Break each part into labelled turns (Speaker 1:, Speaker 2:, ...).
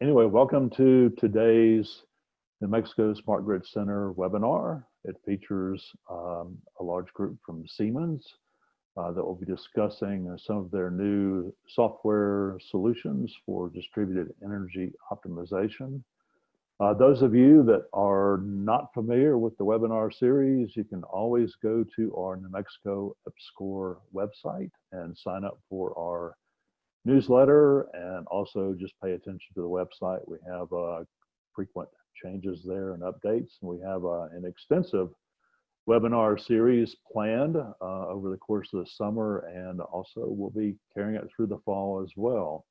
Speaker 1: anyway, welcome to today's New Mexico Smart Grid Center webinar. It features um, a large group from Siemens uh, that will be discussing uh, some of their new software solutions for distributed energy optimization. Uh, those of you that are not familiar with the webinar series, you can always go to our New Mexico EPSCoR website and sign up for our newsletter and also just pay attention to the website. We have uh, frequent changes there and updates. And we have uh, an extensive webinar series planned uh, over the course of the summer and also we'll be carrying it through the fall as well.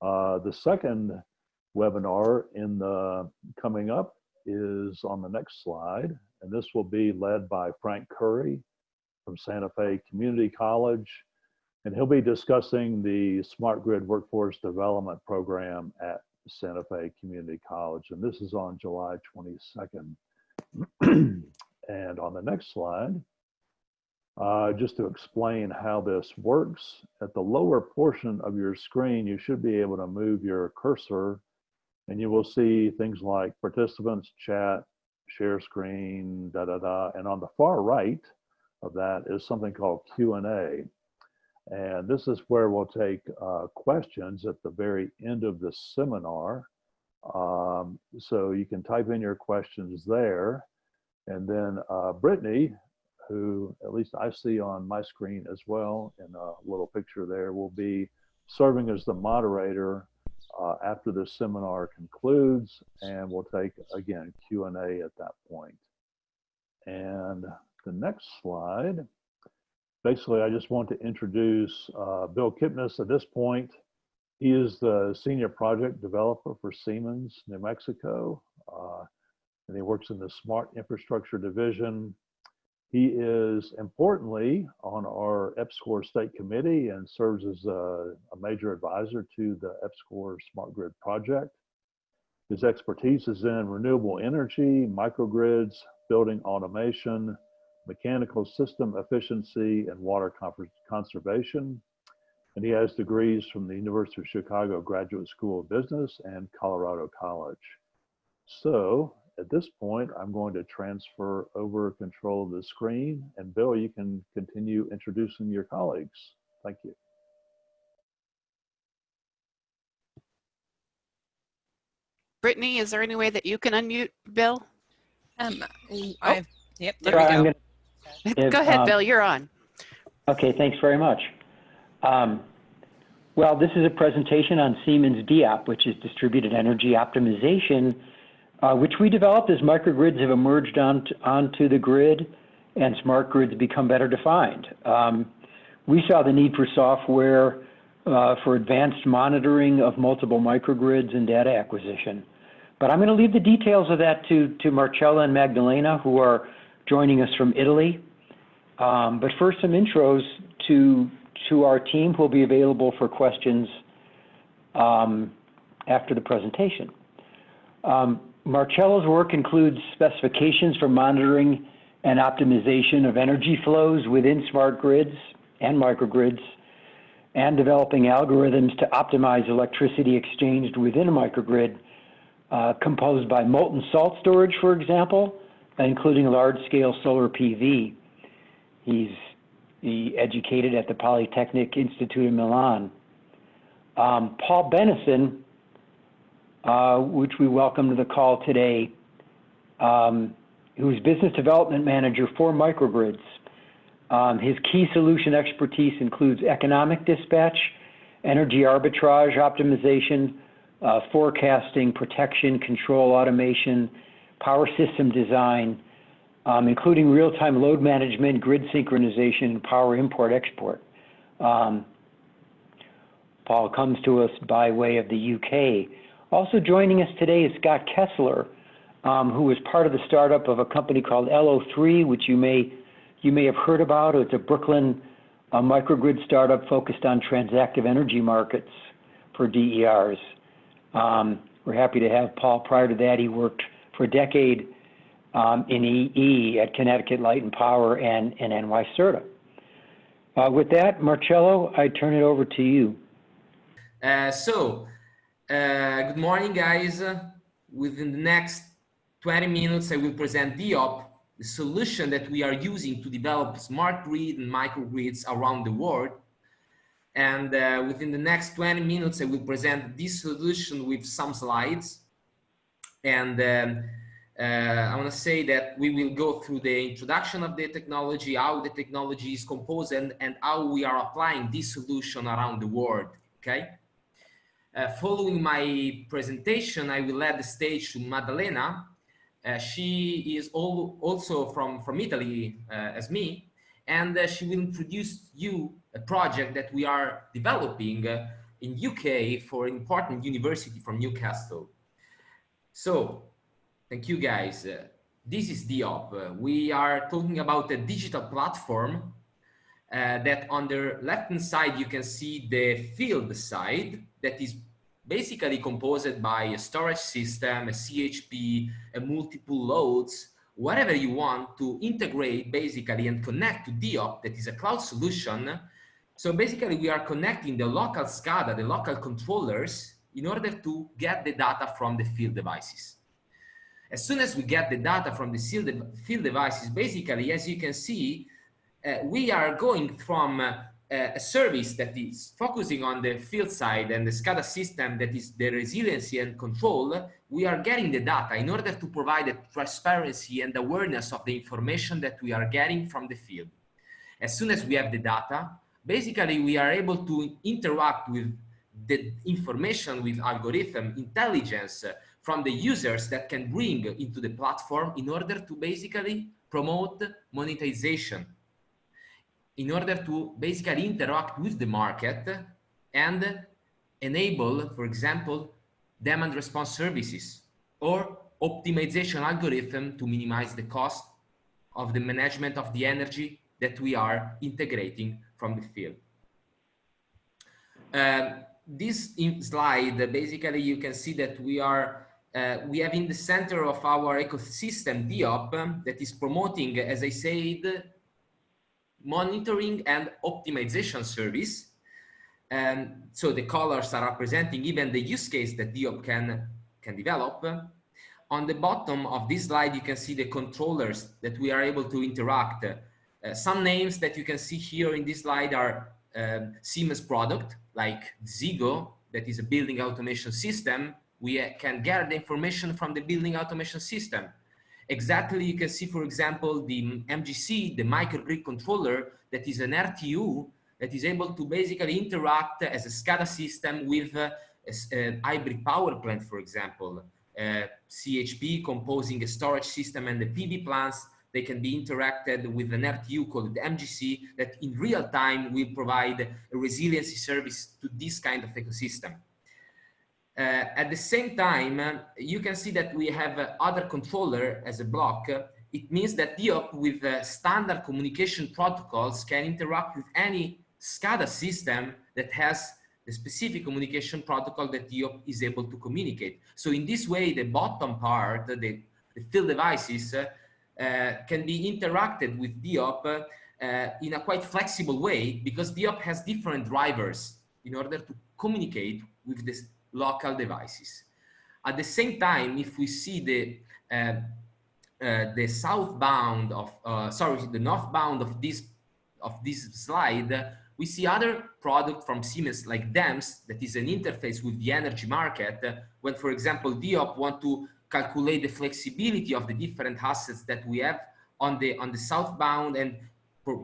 Speaker 1: Uh, the second webinar in the coming up is on the next slide, and this will be led by Frank Curry from Santa Fe Community College, and he'll be discussing the Smart Grid Workforce Development Program at Santa Fe Community College, and this is on July 22nd. and on the next slide, uh, just to explain how this works, at the lower portion of your screen, you should be able to move your cursor and you will see things like participants, chat, share screen, da da da. And on the far right of that is something called Q&A. And this is where we'll take uh, questions at the very end of the seminar. Um, so you can type in your questions there. And then uh, Brittany, who at least I see on my screen as well in a little picture there, will be serving as the moderator uh, after the seminar concludes and we'll take again Q&A at that point. And the next slide, basically I just want to introduce uh, Bill Kipnis at this point. He is the senior project developer for Siemens New Mexico uh, and he works in the smart infrastructure division he is importantly on our EPSCoR state committee and serves as a, a, major advisor to the EPSCoR Smart Grid project. His expertise is in renewable energy, microgrids, building automation, mechanical system efficiency, and water conservation. And he has degrees from the University of Chicago Graduate School of Business and Colorado College. So at this point, I'm going to transfer over control of the screen and Bill, you can continue introducing your colleagues. Thank you.
Speaker 2: Brittany, is there any way that you can unmute Bill?
Speaker 3: Um, oh, yep,
Speaker 2: there we go.
Speaker 4: If,
Speaker 2: go ahead,
Speaker 4: um,
Speaker 2: Bill, you're on.
Speaker 4: Okay, thanks very much. Um, well, this is a presentation on Siemens DEOP, which is Distributed Energy Optimization uh, which we developed as microgrids have emerged onto, onto the grid and smart grids become better defined. Um, we saw the need for software uh, for advanced monitoring of multiple microgrids and data acquisition. But I'm going to leave the details of that to, to Marcella and Magdalena, who are joining us from Italy. Um, but first, some intros to, to our team who will be available for questions um, after the presentation. Um, Marcella's work includes specifications for monitoring and optimization of energy flows within smart grids and microgrids, and developing algorithms to optimize electricity exchanged within a microgrid, uh, composed by molten salt storage, for example, including large-scale solar PV. He's he educated at the Polytechnic Institute in Milan. Um, Paul Bennison uh, which we welcome to the call today, um, who's business development manager for microgrids. Um, his key solution expertise includes economic dispatch, energy arbitrage optimization, uh, forecasting, protection, control, automation, power system design, um, including real-time load management, grid synchronization, and power import-export. Um, Paul comes to us by way of the UK. Also joining us today is Scott Kessler, um, who is part of the startup of a company called LO3, which you may you may have heard about. It's a Brooklyn uh, microgrid startup focused on transactive energy markets for DERs. Um, we're happy to have Paul. Prior to that, he worked for a decade um, in EE at Connecticut Light and Power and, and NYSERDA. Uh, with that, Marcello, I turn it over to you.
Speaker 5: Uh, so, Uh, good morning, guys. Within the next 20 minutes, I will present DEOP, the solution that we are using to develop smart grid and microgrids around the world. And uh, within the next 20 minutes, I will present this solution with some slides. And um, uh, I want to say that we will go through the introduction of the technology, how the technology is composed, and, and how we are applying this solution around the world. Okay. Uh, following my presentation, I will let the stage to Maddalena. Uh, she is all, also from, from Italy uh, as me, and uh, she will introduce you a project that we are developing uh, in UK for an important university from Newcastle. So, thank you guys. Uh, this is DEOP. we are talking about a digital platform that on the left hand side you can see the field side that is basically composed by a storage system, a CHP, a multiple loads, whatever you want to integrate basically and connect to DEOP, that is a cloud solution. So basically we are connecting the local SCADA, the local controllers, in order to get the data from the field devices. As soon as we get the data from the field devices, basically, as you can see, uh, we are going from uh, a service that is focusing on the field side and the SCADA system that is the resiliency and control, we are getting the data in order to provide the transparency and awareness of the information that we are getting from the field. As soon as we have the data, basically we are able to interact with the information with algorithm intelligence from the users that can bring into the platform in order to basically promote monetization in order to basically interact with the market and enable, for example, demand response services or optimization algorithm to minimize the cost of the management of the energy that we are integrating from the field. Uh, this slide, basically you can see that we are uh, we have in the center of our ecosystem DEOP that is promoting, as I said, monitoring and optimization service. And so the colors are representing even the use case that DEOP can, can develop. On the bottom of this slide, you can see the controllers that we are able to interact. Uh, some names that you can see here in this slide are um, Siemens product, like Desigo, that is a building automation system. We uh, can gather the information from the building automation system exactly you can see, for example, the MGC, the microgrid controller, that is an RTU that is able to basically interact as a SCADA system with uh, a, a, hybrid power plant, for example. Uh, CHP composing a storage system and the PV plants, they can be interacted with an RTU called the MGC that in real time will provide a resiliency service to this kind of ecosystem. Uh, at the same time, uh, you can see that we have uh, other controller as a block. it means that DEOP with standard communication protocols can interact with any SCADA system that has the specific communication protocol that DEOP is able to communicate. So in this way, the bottom part, the, the field devices, uh, uh, can be interacted with DEOP uh, in a quite flexible way because DEOP has different drivers in order to communicate with the local devices. At the same time, if we see the uh, uh, the southbound of uh, sorry the northbound of this of this slide, we see other product from Siemens like DEMS that is an interface with the energy market. when, for example, DEOP want to calculate the flexibility of the different assets that we have on the on the southbound and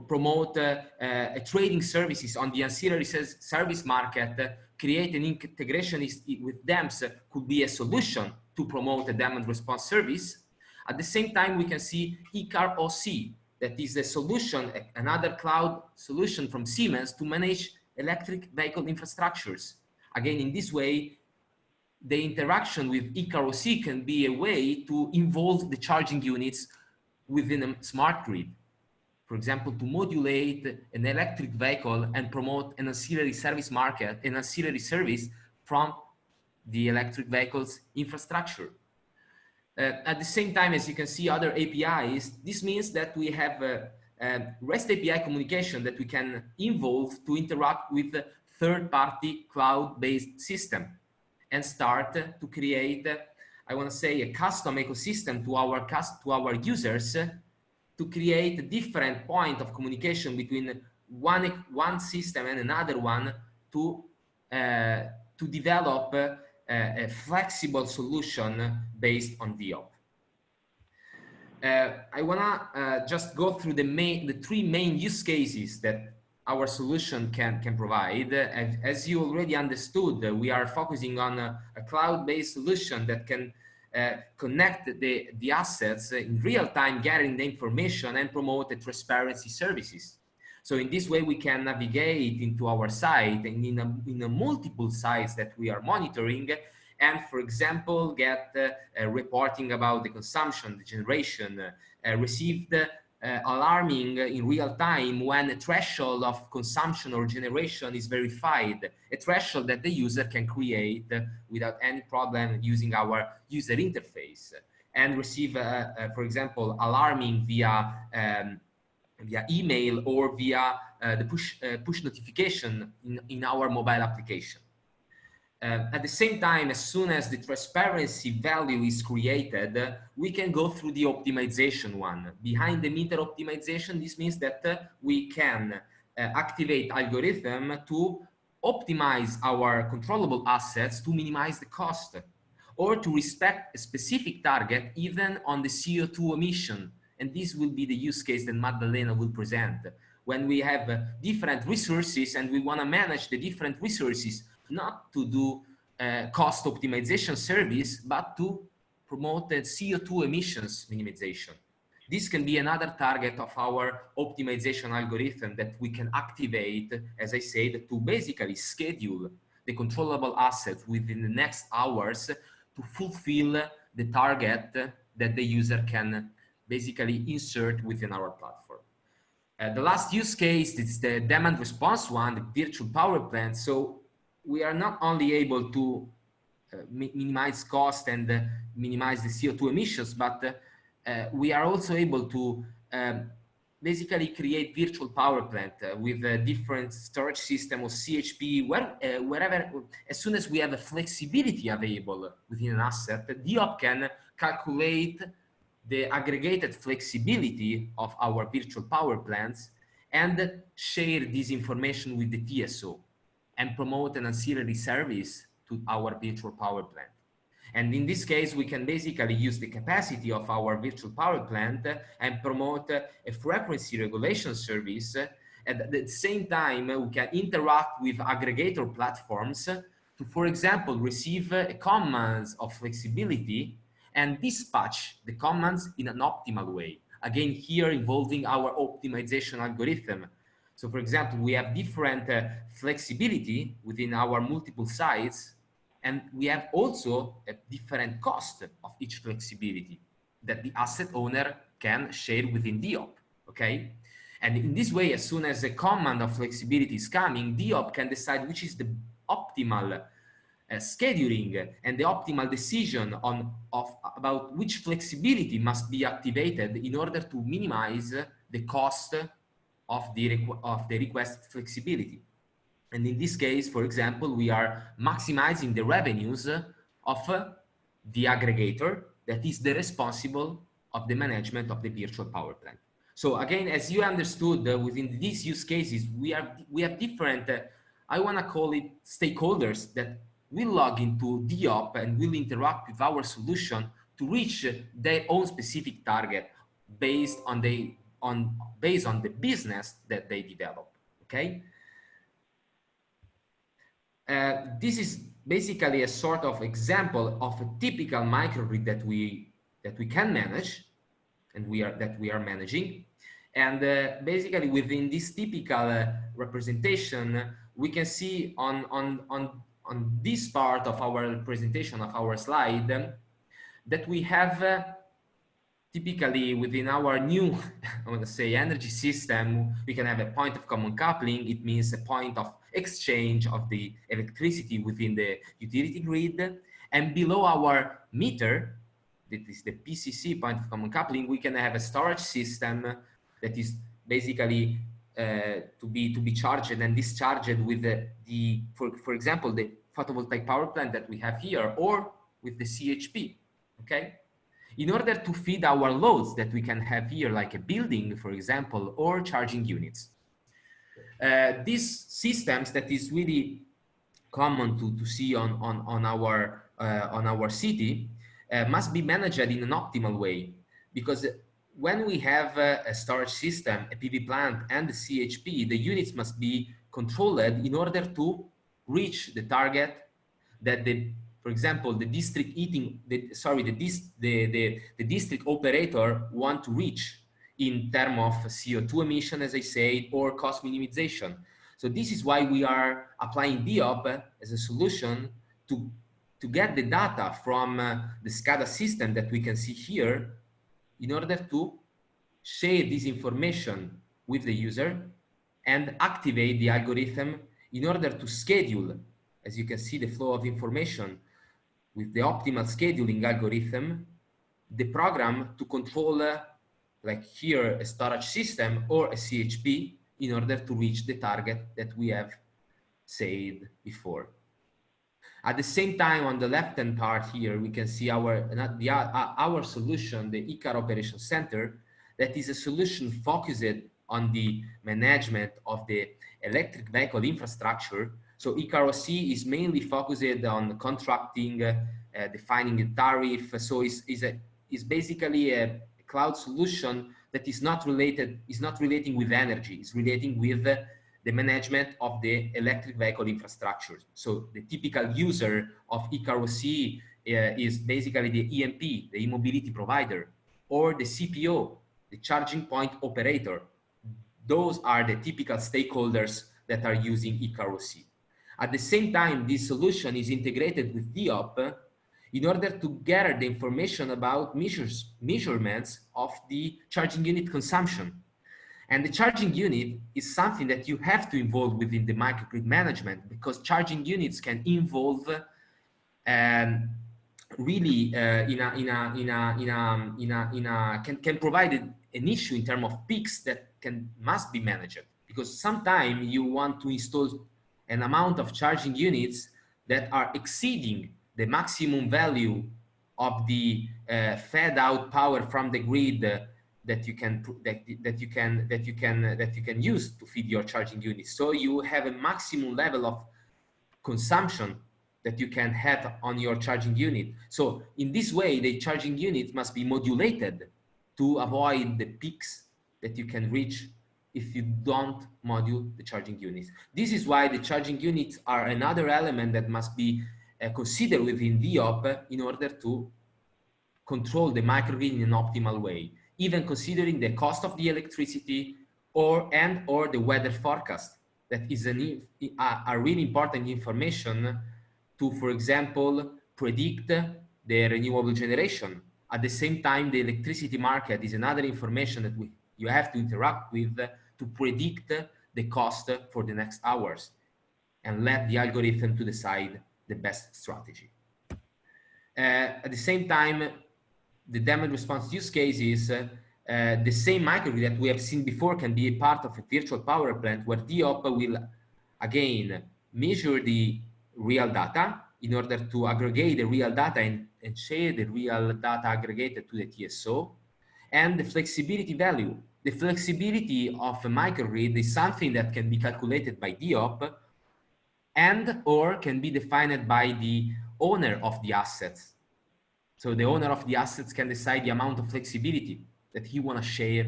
Speaker 5: promote uh, uh, trading services on the ancillary service market create an integration with DEMS could be a solution to promote a demand response service. At the same time, we can see eCar OC, that is a solution, another cloud solution from Siemens to manage electric vehicle infrastructures. Again, in this way, the interaction with eCar OC can be a way to involve the charging units within a smart grid for example, to modulate an electric vehicle and promote an ancillary service market, an ancillary service from the electric vehicles infrastructure. Uh, at the same time, as you can see other APIs, this means that we have a, a REST API communication that we can involve to interact with third-party cloud-based system. And start to create, I want to say, a custom ecosystem to our to our users to create a different point of communication between one one system and another one to uh, to develop uh, a flexible solution based on DEOP. Uh, I wanna uh, just go through the main, the three main use cases that our solution can, can provide. As, you already understood, we are focusing on a, a cloud-based solution that can uh, connect the, the assets in real time, gathering the information and promote the transparency services. So in this way, we can navigate into our site and in, a, in a multiple sites that we are monitoring and for example, get uh, reporting about the consumption, the generation, uh, received uh, alarming in real time when a threshold of consumption or generation is verified, a threshold that the user can create without any problem using our user interface and receive, uh, uh, for example, alarming via um, via email or via uh, the push push notification in, in our mobile application. Uh, at the same time, as soon as the transparency value is created, uh, we can go through the optimization one. Behind the meter optimization, this means that uh, we can uh, activate algorithm to optimize our controllable assets to minimize the cost or to respect a specific target even on the CO2 emission. And this will be the use case that Maddalena will present. When we have uh, different resources and we want to manage the different resources not to do uh, cost optimization service, but to promote the CO2 emissions minimization. This can be another target of our optimization algorithm that we can activate, as I said, to basically schedule the controllable assets within the next hours to fulfill the target that the user can basically insert within our platform. Uh, the last use case is the demand response one, the virtual power plant. So we are not only able to uh, mi minimize cost and uh, minimize the CO2 emissions, but uh, we are also able to um, basically create virtual power plant uh, with a different storage system or CHP, where, uh, wherever, as soon as we have a flexibility available within an asset, DEOP can calculate the aggregated flexibility of our virtual power plants and share this information with the TSO and promote an ancillary service to our virtual power plant. And in this case, we can basically use the capacity of our virtual power plant and promote a frequency regulation service. At the same time, we can interact with aggregator platforms to, for example, receive commands of flexibility and dispatch the commands in an optimal way. Again, here involving our optimization algorithm so for example, we have different uh, flexibility within our multiple sites, and we have also a different cost of each flexibility that the asset owner can share within DEOP, okay? And in this way, as soon as a command of flexibility is coming, DEOP can decide which is the optimal uh, scheduling and the optimal decision on of about which flexibility must be activated in order to minimize the cost of the, of the request flexibility. And in this case, for example, we are maximizing the revenues of the aggregator that is the responsible of the management of the virtual power plant. So again, as you understood uh, within these use cases, we have, we have different, uh, I want to call it stakeholders that will log into DEOP and will interact with our solution to reach their own specific target based on the on based on the business that they develop okay? Uh, this is basically a sort of example of a typical microgrid that we that we can manage and we are that we are managing. And uh, basically within this typical uh, representation we can see on on on on this part of our presentation of our slide um, that we have uh, typically within our new, I want to say, energy system, we can have a point of common coupling. It means a point of exchange of the electricity within the utility grid. And below our meter, that is the PCC point of common coupling, we can have a storage system that is basically uh, to be to be charged and discharged with the, the for, for example, the photovoltaic power plant that we have here or with the CHP, okay? In order to feed our loads that we can have here, like a building, for example, or charging units. Uh, these systems that is really common to, to see on, on, on, our, uh, on our city uh, must be managed in an optimal way because when we have a, a storage system, a PV plant and a CHP, the units must be controlled in order to reach the target that the, for example, the district heating, the, sorry, the, the, the, the district operator want to reach in terms of CO2 emission, as I said, or cost minimization. So this is why we are applying DEOP as a solution to, to get the data from uh, the SCADA system that we can see here in order to share this information with the user and activate the algorithm in order to schedule, as you can see, the flow of information with the optimal scheduling algorithm, the program to control, uh, like here, a storage system or a CHP in order to reach the target that we have said before. At the same time, on the left-hand part here, we can see our, the, uh, our solution, the eCar Operation Center, that is a solution focused on the management of the electric vehicle infrastructure. So eCar-OC is mainly focused on contracting, uh, defining a tariff. So it's, it's, a, it's basically a cloud solution that is not related, is not relating with energy, it's relating with uh, the management of the electric vehicle infrastructure. So the typical user of eCar-OC uh, is basically the EMP, the e-mobility provider, or the CPO, the charging point operator. Those are the typical stakeholders that are using eCar-OC. At the same time, this solution is integrated with DEOP in order to gather the information about measures, measurements of the charging unit consumption. And the charging unit is something that you have to involve within the microgrid management because charging units can involve um, really uh, in a in a in a in a in a, in a can can provide an issue in terms of peaks that can must be managed because sometimes you want to install an amount of charging units that are exceeding the maximum value of the uh, fed out power from the grid uh, that you can that, that you can that you can that you can use to feed your charging units. So you have a maximum level of consumption that you can have on your charging unit. So in this way the charging unit must be modulated to avoid the peaks that you can reach if you don't module the charging units this is why the charging units are another element that must be uh, considered within DEOP in order to control the microgrid in an optimal way even considering the cost of the electricity or and or the weather forecast that is an, a, a really important information to, for example, predict the renewable generation. At the same time, the electricity market is another information that we, you have to interact with to predict the cost for the next hours and let the algorithm to decide the best strategy. Uh, at the same time, the demand response use case is uh, uh, the same microgrid that we have seen before can be a part of a virtual power plant where DEOP will again measure the real data in order to aggregate the real data and, and share the real data aggregated to the TSO and the flexibility value. The flexibility of a microgrid is something that can be calculated by DEOP and or can be defined by the owner of the assets so the owner of the assets can decide the amount of flexibility that he want to share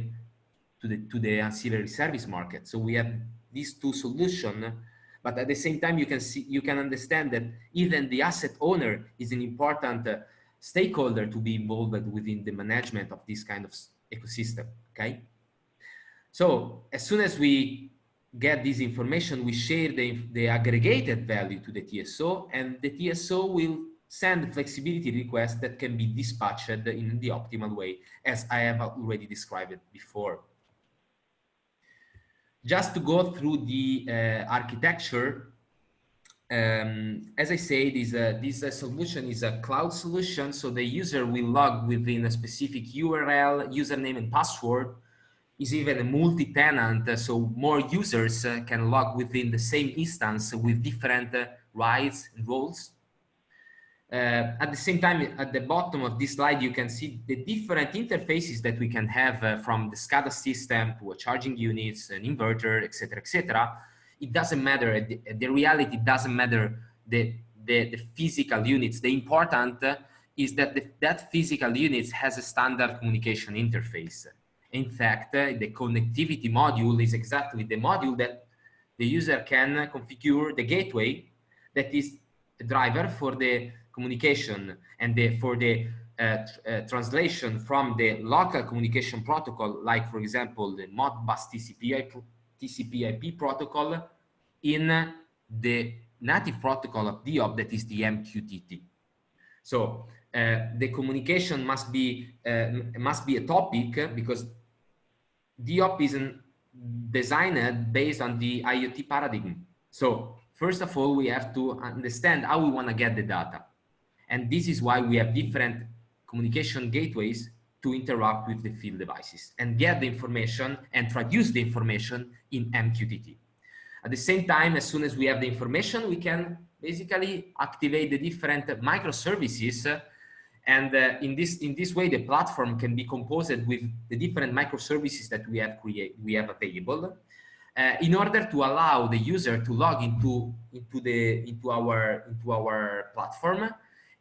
Speaker 5: to the, to the ancillary service market. So we have these two solutions, but at the same time, you can see, you can understand that even the asset owner is an important uh, stakeholder to be involved within the management of this kind of ecosystem, okay? So as soon as we get this information, we share the, the aggregated value to the TSO and the TSO will send flexibility requests that can be dispatched in the optimal way, as I have already described before. Just to go through the uh, architecture, um, as I said, is a, this uh, solution is a cloud solution, so the user will log within a specific URL, username and password, is even a multi-tenant, so more users uh, can log within the same instance with different uh, rights and roles. Uh, at the same time, at the bottom of this slide, you can see the different interfaces that we can have uh, from the SCADA system to a charging units, an inverter, etc., etc. It doesn't matter. The, the, reality doesn't matter the, the, the physical units. The important uh, is that the, that physical units has a standard communication interface. In fact, uh, the connectivity module is exactly the module that the user can configure the gateway that is the driver for the communication and the, for the uh, uh, translation from the local communication protocol, like for example, the Modbus TCP, TCP IP protocol in the native protocol of DEOP that is the MQTT. So uh, the communication must be uh, must be a topic because DEOP is designed based on the IoT paradigm. So first of all, we have to understand how we want to get the data. And this is why we have different communication gateways to interact with the field devices and get the information and traduce the information in MQTT. At the same time, as soon as we have the information, we can basically activate the different microservices. And uh, in, this, in this way, the platform can be composed with the different microservices that we have, create, we have available uh, in order to allow the user to log into, into, the, into, our, into our platform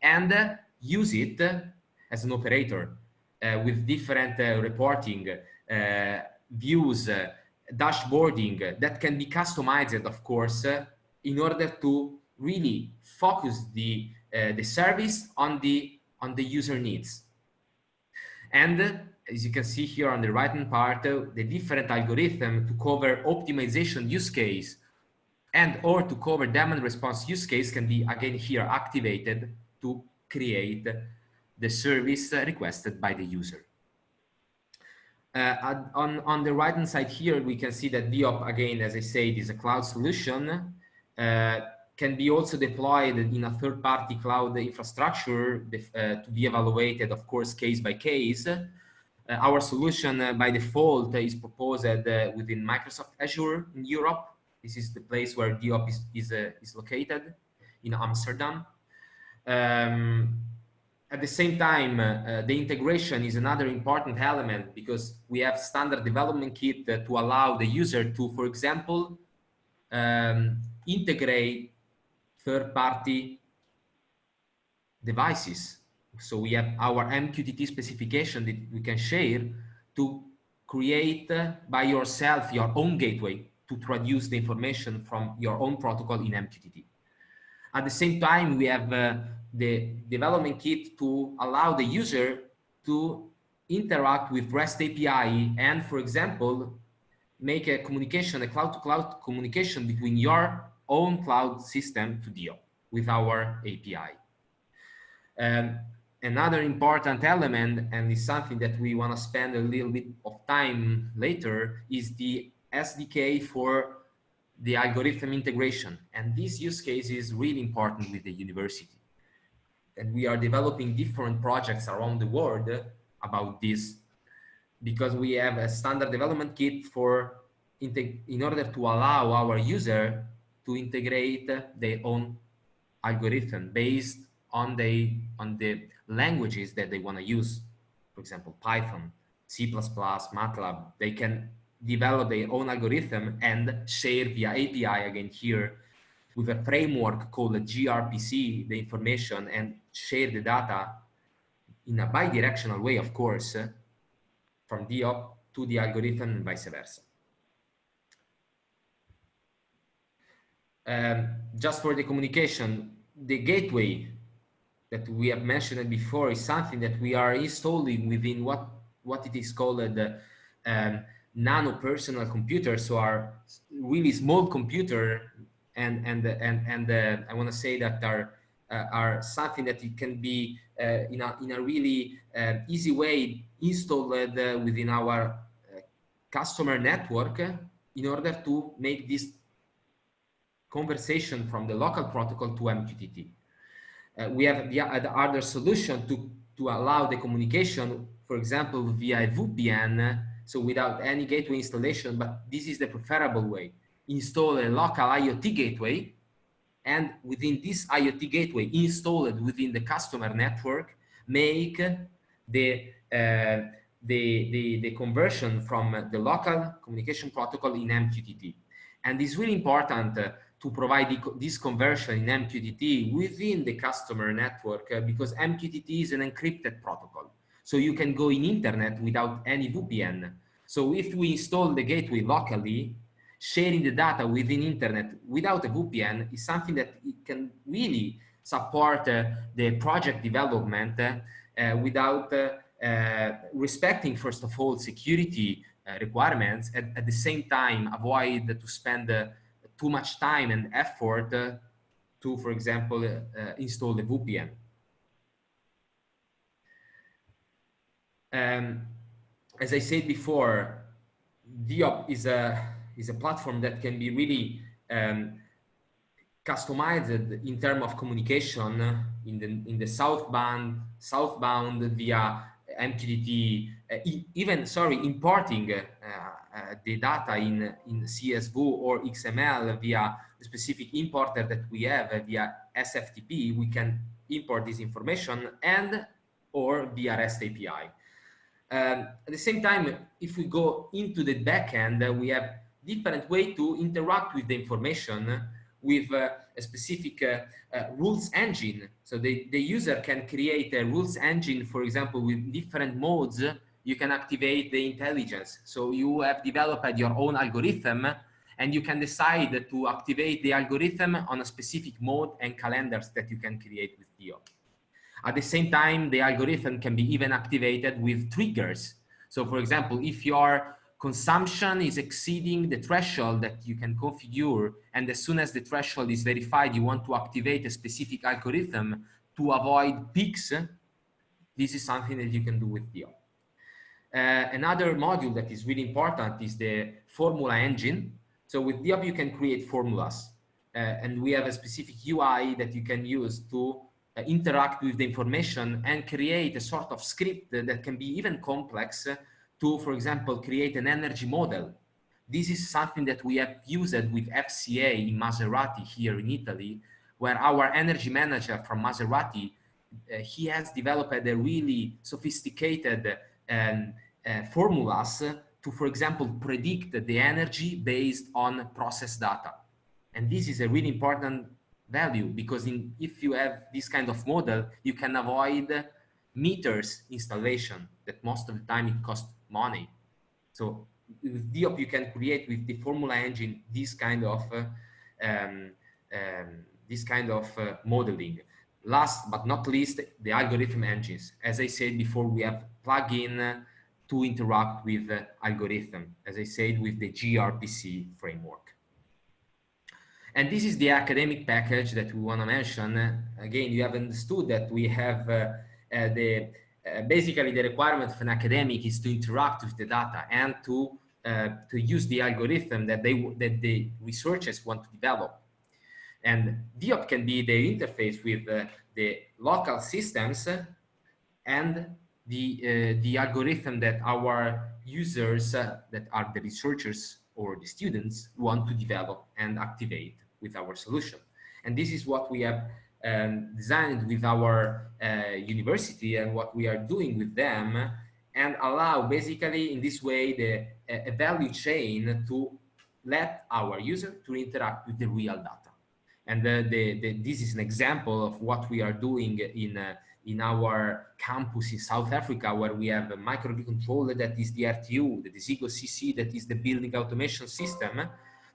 Speaker 5: and use it as an operator uh, with different uh, reporting, uh, views, dashboarding that can be customized, of course, in order to really focus the, the service on the, on the user needs. And as you can see here on the right hand part, the different algorithm to cover optimization use case and or to cover demand response use case can be again here activated to create the service requested by the user. Uh, on, on the right hand side here, we can see that DEOP, again, as I said, is a cloud solution, uh, can be also deployed in a third-party cloud infrastructure uh, to be evaluated, of course, case by case. Uh, our solution uh, by default is proposed uh, within Microsoft Azure in Europe. This is the place where DEOP is, is, is located in Amsterdam. Um, at the same time, uh, the integration is another important element because we have standard development kit uh, to allow the user to, for example, um, integrate third-party devices. So we have our MQTT specification that we can share to create uh, by yourself your own gateway to traduce the information from your own protocol in MQTT. At the same time, we have uh, the development kit to allow the user to interact with REST API and, for example, make a communication, a cloud-to-cloud -cloud communication between your own cloud system to deal with our API. Um, another important element, and is something that we want to spend a little bit of time later, is the SDK for the algorithm integration. And this use case is really important with the university. And we are developing different projects around the world about this because we have a standard development kit for in order to allow our user to integrate their own algorithm based on the on the languages that they want to use for example python c++ matlab they can develop their own algorithm and share via API again here with a framework called gRPC, the information and share the data in a bidirectional way, of course, from DEOP to the algorithm and vice versa. Um, just for the communication, the gateway that we have mentioned before is something that we are installing within what, what it is called uh, um, nano personal computers so are really small computer and and and and uh, I want to say that are uh, are something that it can be uh, in a in a really uh, easy way installed within our customer network in order to make this conversation from the local protocol to MQTT. we have the other solution to to allow the communication, for example, via VPN so without any gateway installation, but this is the preferable way. Install a local IoT gateway and within this IoT gateway installed within the customer network, make the, uh, the, the, the conversion from the local communication protocol in MQTT. And it's really important uh, to provide this conversion in MQTT within the customer network uh, because MQTT is an encrypted protocol. So you can go in internet without any VPN. So if we install the gateway locally, sharing the data within internet without a VPN is something that can really support uh, the project development uh, without uh, uh, respecting, first of all, security uh, requirements, and at the same time avoid to spend too much time and effort to, for example, install the VPN. Um, as I said before, DEOP is a is a platform that can be really um, customized in terms of communication in the in the southbound southbound via MQTT, uh, even sorry importing uh, uh, the data in in CSV or XML via the specific importer that we have via SFTP. We can import this information and or via REST API. Um, at the same time, if we go into the backend, we have different way to interact with the information with uh, a specific uh, rules engine. So the, the user can create a rules engine, for example, with different modes, you can activate the intelligence. So you have developed your own algorithm and you can decide to activate the algorithm on a specific mode and calendars that you can create with DEOP. At the same time, the algorithm can be even activated with triggers. So for example, if your consumption is exceeding the threshold that you can configure, and as soon as the threshold is verified, you want to activate a specific algorithm to avoid peaks, this is something that you can do with DEOP. Uh, another module that is really important is the formula engine. So with DEOP, you can create formulas. Uh, and we have a specific UI that you can use to uh, interact with the information and create a sort of script that can be even complex to, for example, create an energy model. This is something that we have used with FCA in Maserati here in Italy, where our energy manager from Maserati, uh, he has developed a really sophisticated um, uh, formulas to, for example, predict the energy based on process data. And this is a really important value because in, if you have this kind of model, you can avoid meters installation that most of the time it costs money. So with DEOP, you can create with the formula engine this kind of uh, um, um, this kind of uh, modeling. Last but not least, the algorithm engines. As I said before, we have plugin uh, to interact with algorithm, as I said, with the gRPC framework. And this is the academic package that we want to mention. Again, you have understood that we have uh, uh, the uh, basically the requirement of an academic is to interact with the data and to uh, to use the algorithm that they that the researchers want to develop. And DEOP can be the interface with uh, the local systems and the uh, the algorithm that our users uh, that are the researchers or the students want to develop and activate with our solution. And this is what we have um, designed with our uh, university and what we are doing with them and allow basically in this way the a value chain to let our user to interact with the real data and the, the, the, this is an example of what we are doing in uh, in our campus in South Africa, where we have a microcontroller that is the RTU, that is Desigo CC that is the building automation system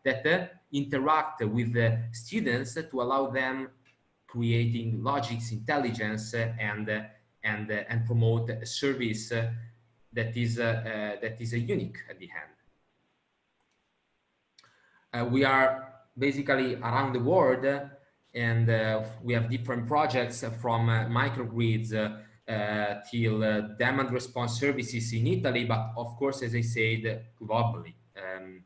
Speaker 5: that uh, interact with the students to allow them creating logics, intelligence, uh, and uh, and uh, and promote a service that is that is a unique at the end. we are basically around the world and uh, we have different projects from uh, microgrids uh, till demand response services in Italy, but of course, as I said, globally. Um,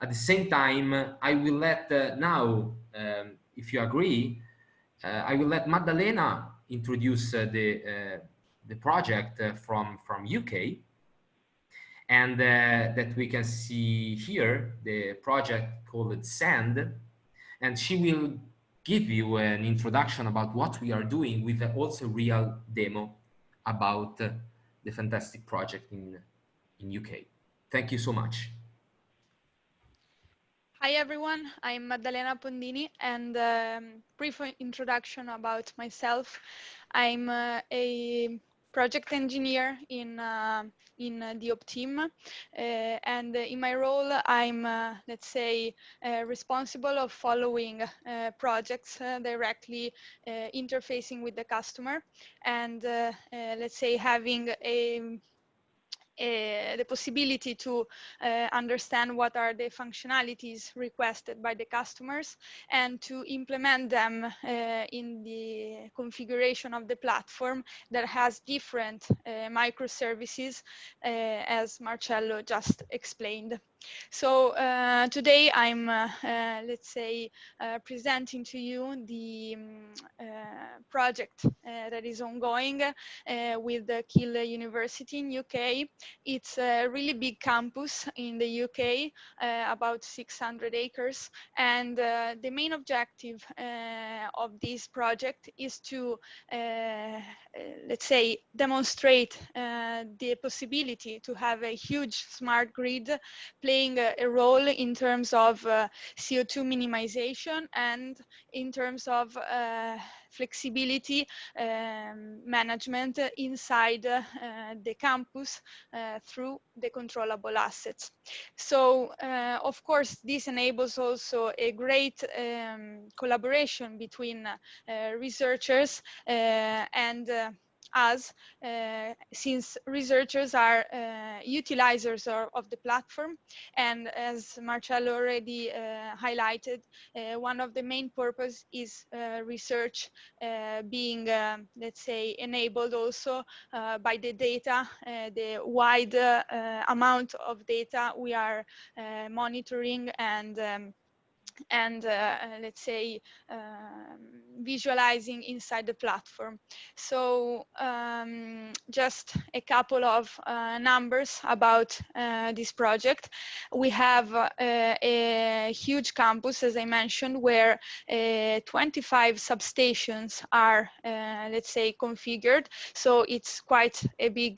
Speaker 5: at the same time, I will let now, um, if you agree, I will let Maddalena introduce the, the project from, from UK and that we can see here, the project called SAND, and she will give you an introduction about what we are doing with also real demo about uh, the fantastic project in, in UK. Thank you so much.
Speaker 6: Hi everyone, I'm Maddalena Pondini and um, brief introduction about myself. I'm uh, a project engineer in uh, in uh, the OP team. Uh, and in my role I'm uh, let's say uh, responsible of following uh, projects directly interfacing with the customer and let's say having a uh, the possibility to uh, understand what are the functionalities requested by the customers and to implement them uh, in the configuration of the platform that has different microservices as Marcello just explained. So uh, today I'm, uh, uh, let's say, uh, presenting to you the um, project that is ongoing with the Keele University in UK. It's a really big campus in the UK, about 600 acres. And the main objective of this project is to, let's say, demonstrate the possibility to have a huge smart grid playing a, a role in terms of uh, CO2 minimization and in terms of uh, flexibility um, management inside uh, the campus uh, through the controllable assets. So, uh, of course, this enables also a great um, collaboration between researchers and us uh, since researchers are uh, utilizers of, of, the platform. And as Marcello already uh, highlighted uh, one of the main purpose is uh, research uh, being let's say enabled also by the data the wide amount of data we are monitoring and um, and uh, uh, let's say um, visualizing inside the platform. So um, just a couple of uh, numbers about uh, this project. We have uh, a huge campus, as I mentioned, where uh, 25 substations are, let's say, configured. So it's quite a big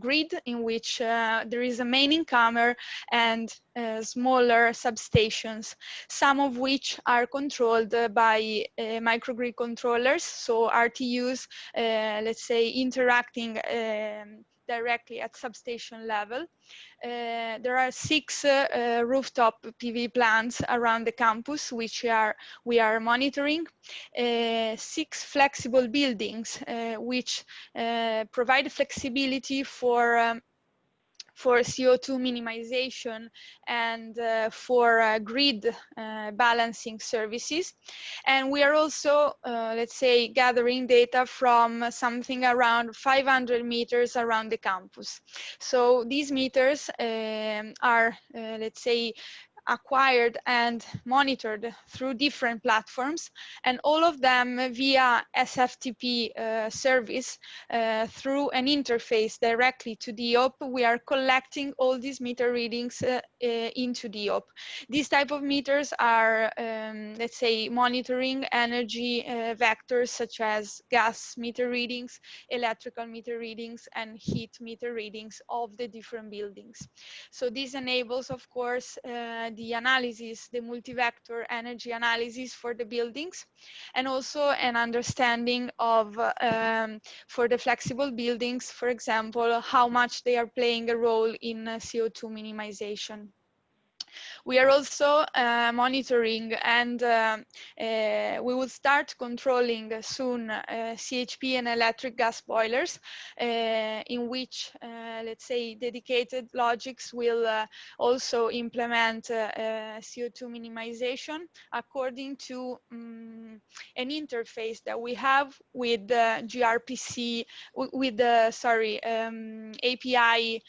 Speaker 6: grid in which there is a main incomer and smaller substations. Some of which are controlled by uh, microgrid controllers, so RTUs, uh, let's say, interacting um, directly at substation level. Uh, there are six uh, uh, rooftop PV plants around the campus, which are, we are monitoring. Uh, six flexible buildings, which provide flexibility for um, for CO2 minimization and uh, for uh, grid uh, balancing services. And we are also, uh, let's say, gathering data from something around 500 meters around the campus. So these meters um, are, uh, let's say, acquired and monitored through different platforms and all of them via SFTP uh, service uh, through an interface directly to DEOP. We are collecting all these meter readings uh, uh into DEOP. These type of meters are, um, let's say, monitoring energy uh, vectors such as gas meter readings, electrical meter readings, and heat meter readings of the different buildings. So this enables, of course, uh, the analysis, the multi-vector energy analysis for the buildings, and also an understanding of, um, for the flexible buildings, for example, how much they are playing a role in uh, CO2 minimization. We are also uh, monitoring and uh, uh, we will start controlling soon uh, CHP and electric gas boilers uh, in which, uh, let's say, dedicated logics will also implement CO2 minimization according to um, an interface that we have with the gRPC, with the, sorry, um, API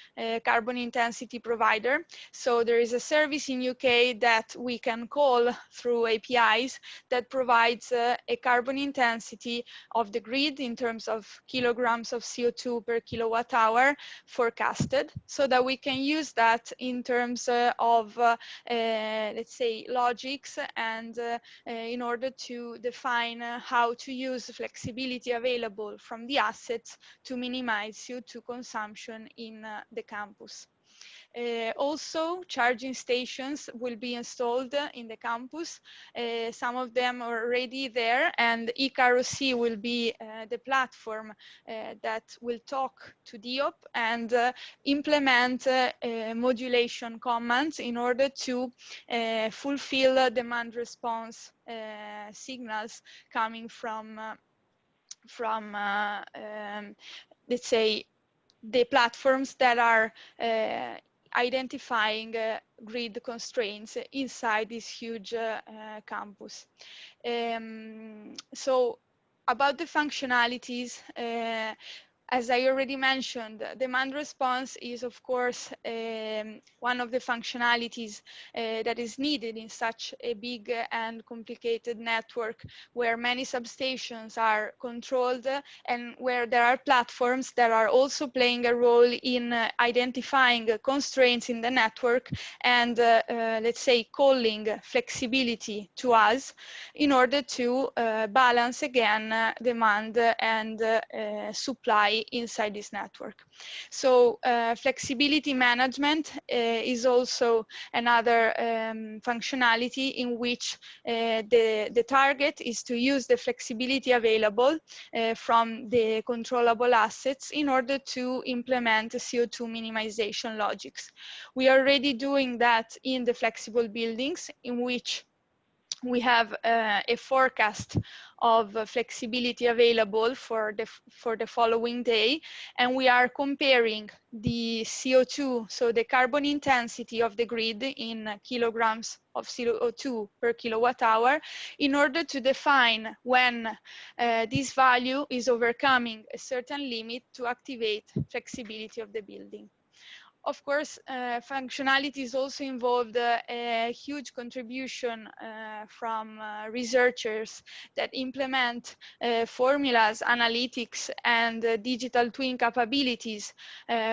Speaker 6: carbon intensity provider. So there is a service service in UK that we can call through APIs that provides uh, a carbon intensity of the grid in terms of kilograms of CO2 per kilowatt hour forecasted so that we can use that in terms uh, of, uh, uh let's say, logics and uh, in order to define how to use flexibility available from the assets to minimize CO2 consumption in the campus. Uh, also, charging stations will be installed in the campus. Uh, some of them are already there and eCar OC will be uh, the platform that will talk to DEOP and implement modulation commands in order to fulfill demand response signals coming from, from um, let's say, the platforms that are identifying uh, grid constraints inside this huge uh, uh, campus. Um, so about the functionalities, as I already mentioned, demand response is, of course, um, one of the functionalities uh, that is needed in such a big and complicated network where many substations are controlled and where there are platforms that are also playing a role in uh, identifying constraints in the network and, uh, uh let's say, calling flexibility to us in order to uh, balance again uh, demand and supply inside this network. So uh, flexibility management uh, is also another um, functionality in which uh, the, the target is to use the flexibility available uh, from the controllable assets in order to implement CO2 minimization logics. We are already doing that in the flexible buildings in which we have uh, a forecast of flexibility available for the for the following day and we are comparing the CO2 so the carbon intensity of the grid in kilograms of CO2 per kilowatt hour in order to define when uh, this value is overcoming a certain limit to activate flexibility of the building of course, uh, functionalities also involved uh, a huge contribution uh, from uh, researchers that implement uh, formulas, analytics, and uh, digital twin capabilities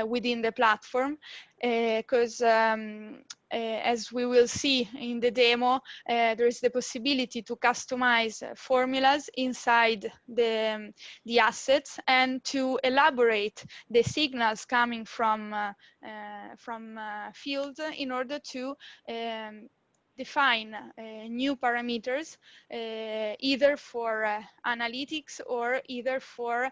Speaker 6: within the platform because um, uh, as we will see in the demo, uh, there is the possibility to customize formulas inside the, um, the assets and to elaborate the signals coming from, uh, from field in order to um, define uh, new parameters uh, either for uh, analytics or either for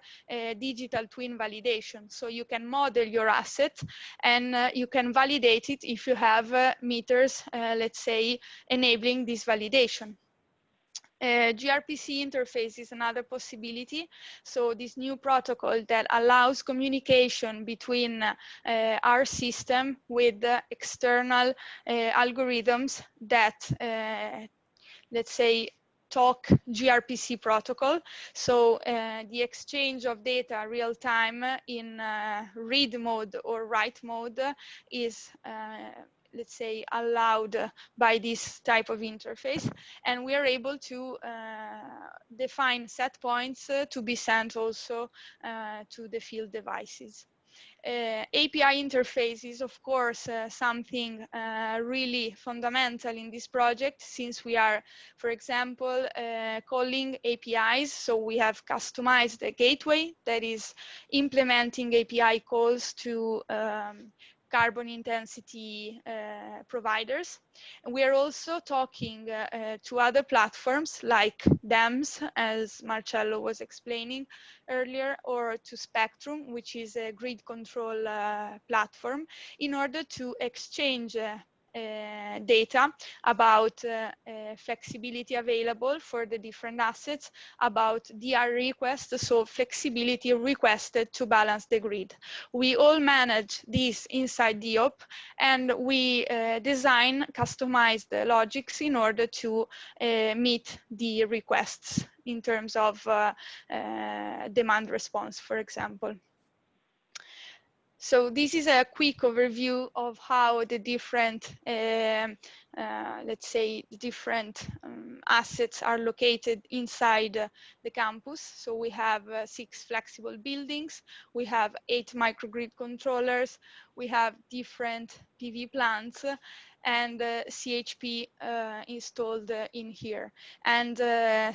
Speaker 6: digital twin validation. So you can model your asset and you can validate it if you have meters, let's say, enabling this validation. Uh, gRPC interface is another possibility. So this new protocol that allows communication between uh, our system with external uh, algorithms that, uh, let's say, talk gRPC protocol. So uh, the exchange of data real time in uh, read mode or write mode is let's say, allowed by this type of interface. And we are able to uh, define set points uh, to be sent also uh, to the field devices. Uh, API interface is of course uh, something uh, really fundamental in this project since we are, for example, calling APIs. So we have customized a gateway that is implementing API calls to um, carbon intensity uh, providers. And we are also talking uh, uh, to other platforms like DEMS, as Marcello was explaining earlier, or to Spectrum, which is a grid control uh, platform, in order to exchange uh, data about uh, uh, flexibility available for the different assets, about DR requests, so flexibility requested to balance the grid. We all manage this inside DEOP and we design customized logics in order to meet the requests in terms of demand response, for example. So this is a quick overview of how the different, um, uh, let's say, the different um, assets are located inside uh, the campus. So we have uh, six flexible buildings, we have eight microgrid controllers, we have different PV plants, and uh, CHP uh, installed uh, in here. And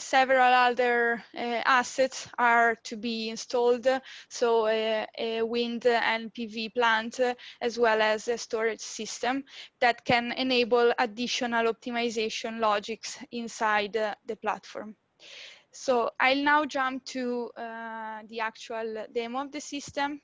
Speaker 6: several other assets are to be installed, so a wind and PV plant, as well as a storage system that can enable additional optimization logics inside the platform. So I'll now jump to uh, the actual demo of the system.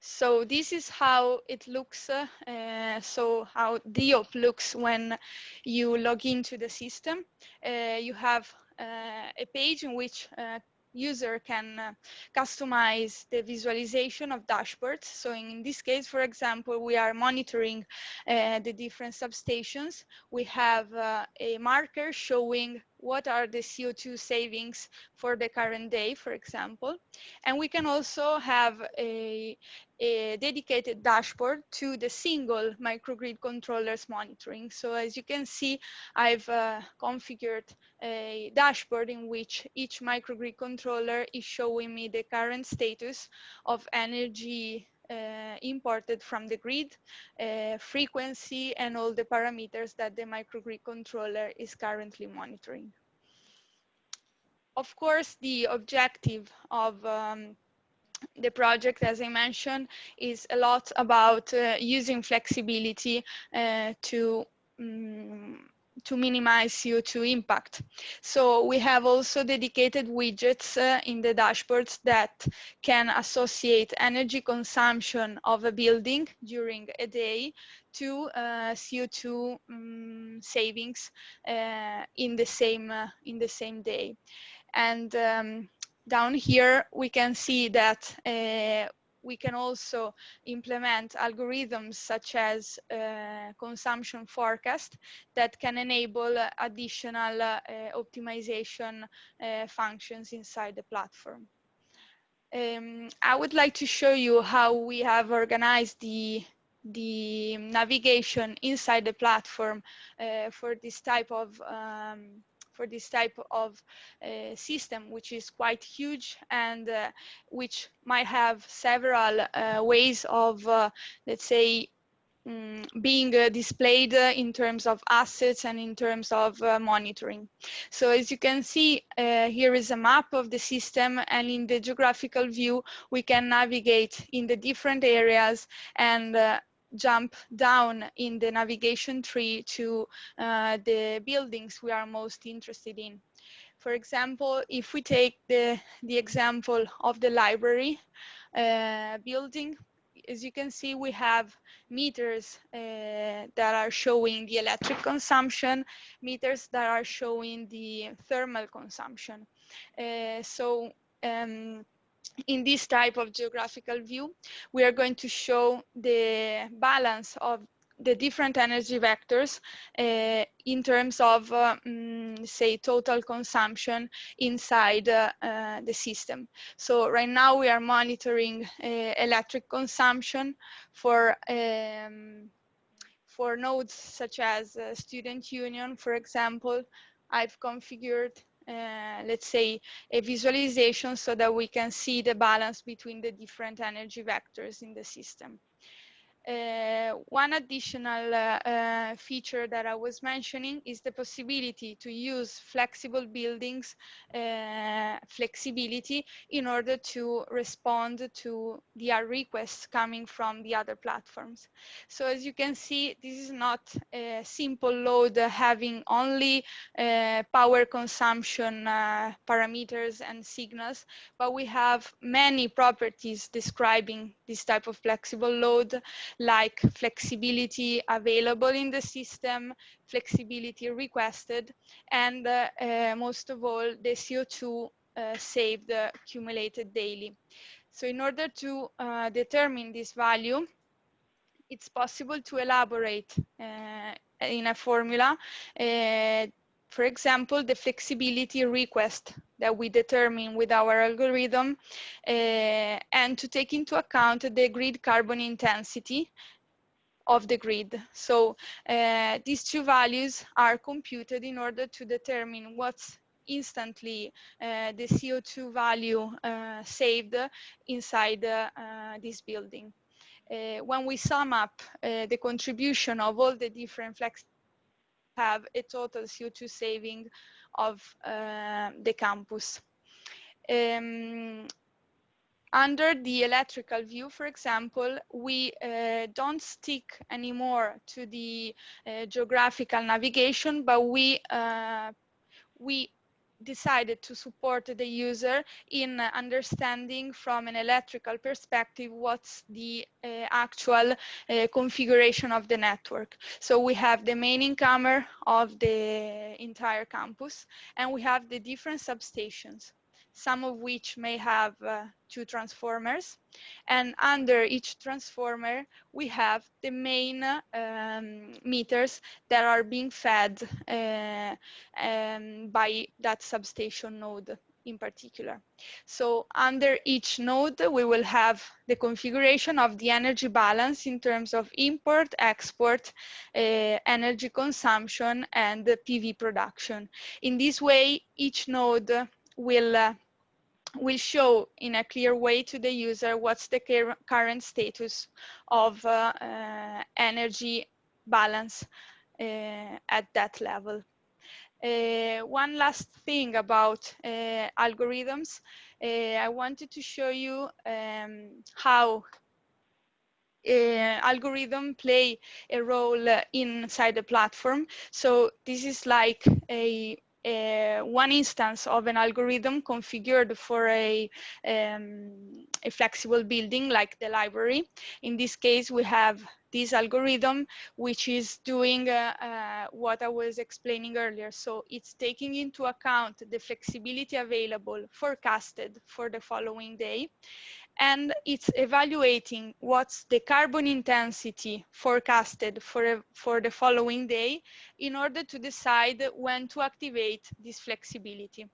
Speaker 6: So this is how it looks. Uh, so how DEOP looks when you log into the system. Uh, you have uh, a page in which uh, user can uh, customize the visualization of dashboards. So in this case, for example, we are monitoring uh, the different substations. We have uh, a marker showing what are the CO2 savings for the current day, for example. And we can also have a, a dedicated dashboard to the single microgrid controllers monitoring. So as you can see, I've uh, configured a dashboard in which each microgrid controller is showing me the current status of energy uh, imported from the grid, uh, frequency, and all the parameters that the microgrid controller is currently monitoring. Of course, the objective of um, the project, as I mentioned, is a lot about uh, using flexibility uh, to um, to minimize CO2 impact. So we have also dedicated widgets uh, in the dashboards that can associate energy consumption of a building during a day to uh, CO2 um, savings uh, in the same uh, in the same day. And um, down here we can see that uh, we can also implement algorithms such as uh, consumption forecast that can enable uh, additional uh, optimization uh, functions inside the platform. Um, I would like to show you how we have organized the the navigation inside the platform uh, for this type of um, for this type of uh, system, which is quite huge and uh, which might have several uh, ways of, uh, let's say, um, being uh, displayed in terms of assets and in terms of monitoring. So as you can see, here is a map of the system and in the geographical view, we can navigate in the different areas and jump down in the navigation tree to uh, the buildings we are most interested in. For example, if we take the, the example of the library uh, building, as you can see, we have meters uh, that are showing the electric consumption, meters that are showing the thermal consumption. Uh, so um, in this type of geographical view, we are going to show the balance of the different energy vectors uh, in terms of, uh, mm, say, total consumption inside uh, uh, the system. So right now we are monitoring uh, electric consumption for um, for nodes such as uh, Student Union, for example. I've configured uh, let's say, a visualization so that we can see the balance between the different energy vectors in the system. Uh, one additional uh, uh, feature that I was mentioning is the possibility to use flexible buildings uh, flexibility in order to respond to the requests coming from the other platforms. So as you can see, this is not a simple load having only uh, power consumption uh, parameters and signals, but we have many properties describing this type of flexible load like flexibility available in the system, flexibility requested, and uh, uh, most of all, the CO2 uh, saved accumulated daily. So in order to uh, determine this value, it's possible to elaborate uh, in a formula, uh, for example, the flexibility request that we determine with our algorithm uh, and to take into account the grid carbon intensity of the grid. So uh, these two values are computed in order to determine what's instantly uh, the CO2 value uh, saved inside uh, this building. Uh, when we sum up the contribution of all the different flex have a total CO2 saving of uh, the campus. Um, under the electrical view, for example, we uh, don't stick anymore to the uh, geographical navigation, but we uh, we decided to support the user in understanding from an electrical perspective what's the uh, actual uh, configuration of the network. So we have the main incomer of the entire campus and we have the different substations some of which may have uh, two transformers. And under each transformer, we have the main um, meters that are being fed uh, um, by that substation node in particular. So under each node, we will have the configuration of the energy balance in terms of import, export, uh, energy consumption, and PV production. In this way, each node will uh, will show in a clear way to the user what's the current status of uh, uh, energy balance uh, at that level. Uh, one last thing about uh, algorithms, uh, I wanted to show you um, how algorithm play a role inside the platform. So this is like a uh, one instance of an algorithm configured for a, um, a flexible building like the library. In this case, we have this algorithm, which is doing uh, uh, what I was explaining earlier. So it's taking into account the flexibility available forecasted for the following day and it's evaluating what's the carbon intensity forecasted for, for the following day in order to decide when to activate this flexibility.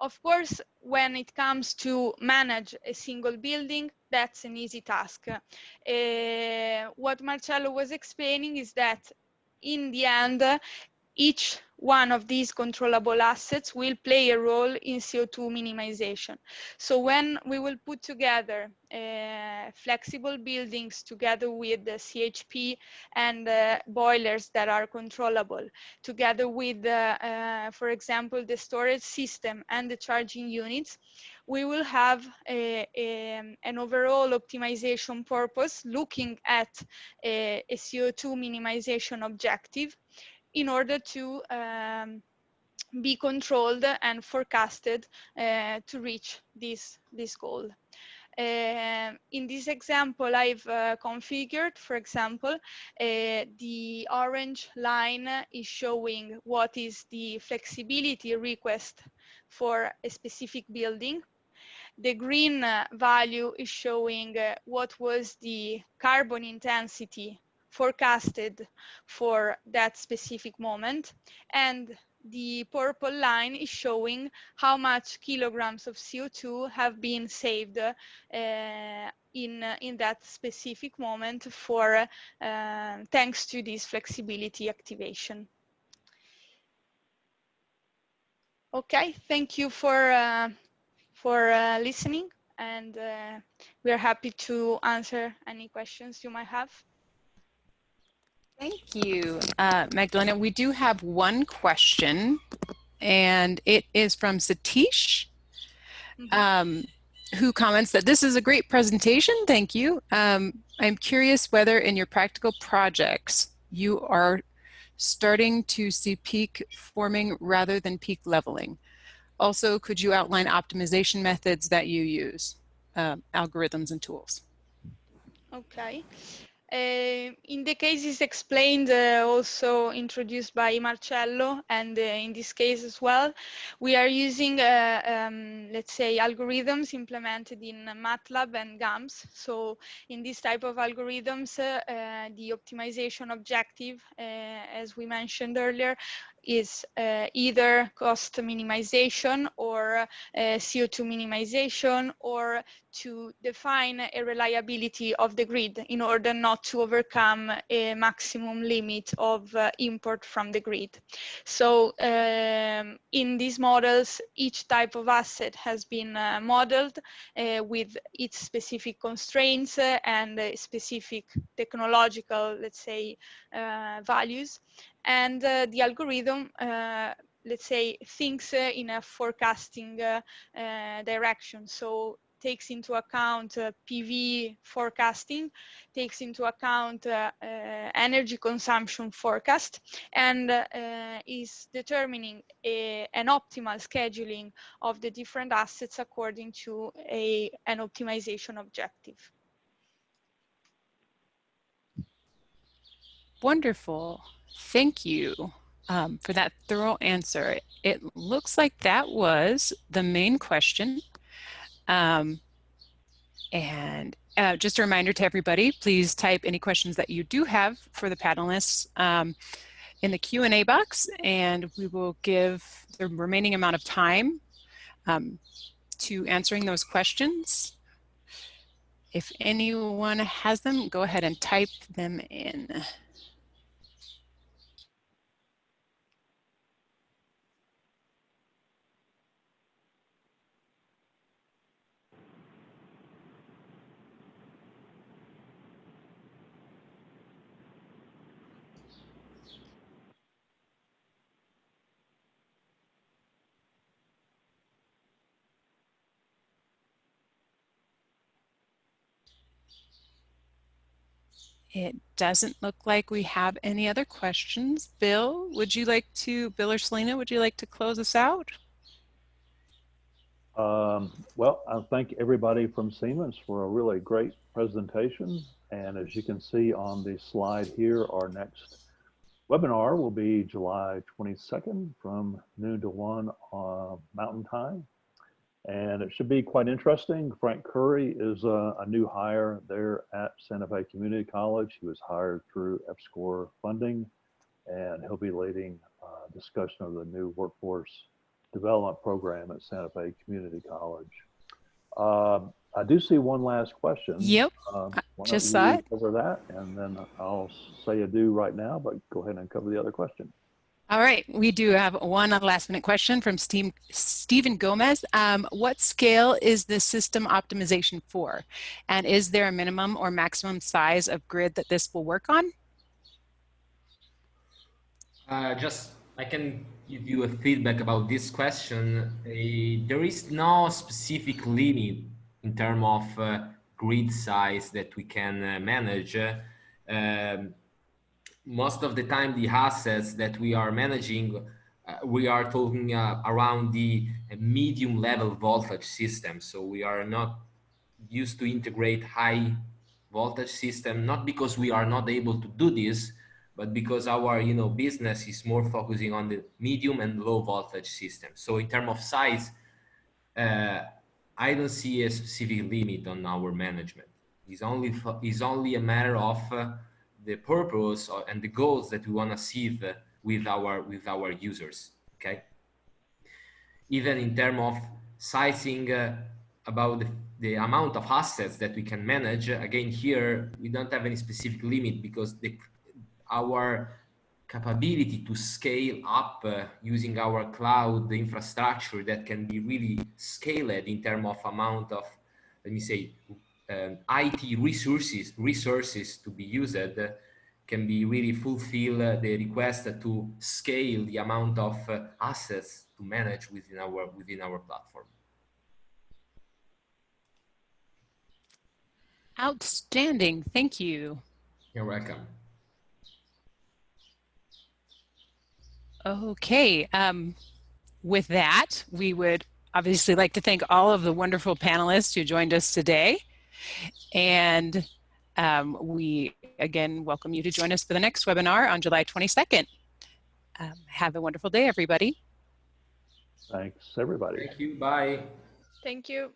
Speaker 6: Of course, when it comes to manage a single building, that's an easy task. Uh, what Marcello was explaining is that in the end, each one of these controllable assets will play a role in CO2 minimization. So when we will put together uh, flexible buildings together with the CHP and uh, boilers that are controllable, together with, uh, uh, for example, the storage system and the charging units, we will have a, a, an overall optimization purpose looking at a, a CO2 minimization objective in order to um, be controlled and forecasted uh, to reach this, this goal. Uh, in this example, I've uh, configured, for example, uh, the orange line is showing what is the flexibility request for a specific building. The green value is showing uh, what was the carbon intensity forecasted for that specific moment. And the purple line is showing how much kilograms of CO2 have been saved uh, in, uh, in that specific moment for uh, thanks to this flexibility activation. Okay, thank you for, uh, for uh, listening and uh, we are happy to answer any questions you might have.
Speaker 3: Thank you, uh, Magdalena. We do have one question, and it is from Satish, mm-hmm. um, who comments that this is a great presentation. Thank you. Um, I'm curious whether in your practical projects you are starting to see peak forming rather than peak leveling. Also, could you outline optimization methods that you use, uh, algorithms and tools?
Speaker 6: Okay. Uh, in the cases explained, uh, also introduced by Marcello, and uh, in this case as well, we are using, uh, um, let's say, algorithms implemented in MATLAB and GAMS. So in this type of algorithms, uh, the optimization objective, as we mentioned earlier, is uh, either cost minimization or uh, CO2 minimization or to define a reliability of the grid in order not to overcome a maximum limit of uh, import from the grid. So um, in these models, each type of asset has been uh, modeled uh, with its specific constraints and specific technological, let's say, uh, values. And uh, the algorithm let's say, thinks uh, in a forecasting uh, uh, direction. So takes into account uh, PV forecasting, takes into account uh, uh, energy consumption forecast, and is determining a, an optimal scheduling of the different assets according to a, an optimization objective.
Speaker 3: Wonderful. Thank you um, for that thorough answer. It looks like that was the main question. Um, and uh, just a reminder to everybody, please type any questions that you do have for the panelists um, in the Q&A box, and we will give the remaining amount of time um, to answering those questions. If anyone has them, go ahead and type them in. It doesn't look like we have any other questions. Bill, would you like to, Bill or Selena, would you like to close us out?
Speaker 1: Um, well, I thank everybody from Siemens for a really great presentation. And as you can see on the slide here, our next webinar will be July 22nd from noon to 1 uh, Mountain Time and it should be quite interesting. Frank Curry is a, a, new hire there at Santa Fe Community College. He was hired through EPSCoR funding, and he'll be leading a discussion of the new workforce development program at Santa Fe Community College. Um, I do see one last question.
Speaker 3: Yep,
Speaker 1: um,
Speaker 3: just saw it.
Speaker 1: Cover that, and then I'll say adieu right now, but go ahead and cover the other question.
Speaker 3: All right, we do have one last minute question from Steve, Stephen Gomez. Um, what scale is the system optimization for? And is there a minimum or maximum size of grid that this will work on?
Speaker 5: Uh, just, I can give you a feedback about this question. Uh, there is no specific limit in terms of uh, grid size that we can uh, manage. Um, most of the time the assets that we are managing uh, we are talking uh, around the medium level voltage system. So we are not used to integrate high voltage system not because we are not able to do this but because our you know business is more focusing on the medium and low voltage system. So in terms of size uh, i don't see a specific limit on our management. It's only it's only a matter of uh, the purpose and the goals that we want to achieve with our with our users okay? Even in terms of sizing uh, about the, the, amount of assets that we can manage again here we don't have any specific limit because the our capability to scale up uh, using our cloud infrastructure that can be really scaled in terms of amount of let me say um, IT resources resources to be used uh, can be really fulfill uh, the request to scale the amount of uh, assets to manage within our within our platform.
Speaker 3: Outstanding. Thank you.
Speaker 5: You're welcome.
Speaker 3: Okay. Um, with that, we would obviously like to thank all of the wonderful panelists who joined us today. And um, we again welcome you to join us for the next webinar on July 22nd. Um, have a wonderful day, everybody.
Speaker 1: Thanks, everybody.
Speaker 5: Thank you. Bye.
Speaker 6: Thank you.